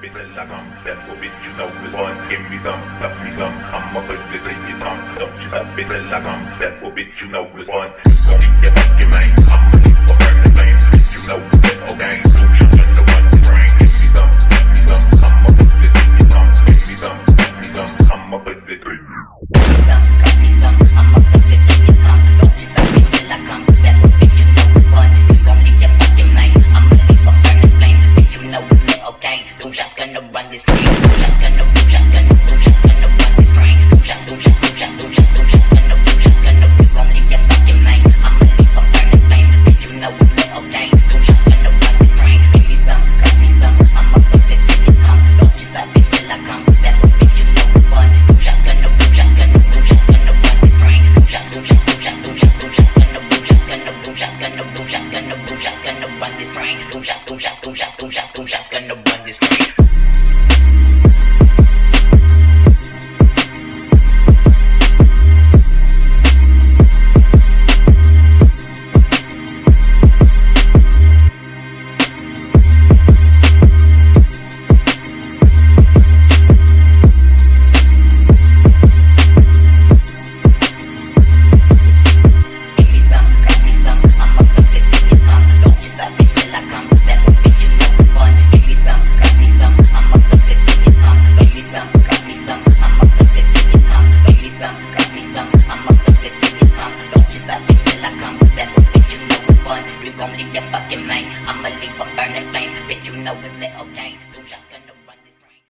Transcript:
bitch like I'm That's what bitch you know is one Give me some, suck me some I'ma put this in your tongue Don't you? Stop bitch like I'm That's what bitch you know is one Gon' eat your fucking man I'ma leave for shotgun to you leave your fucking main. I'ma leave a burning flame, bitch, you know it's little game.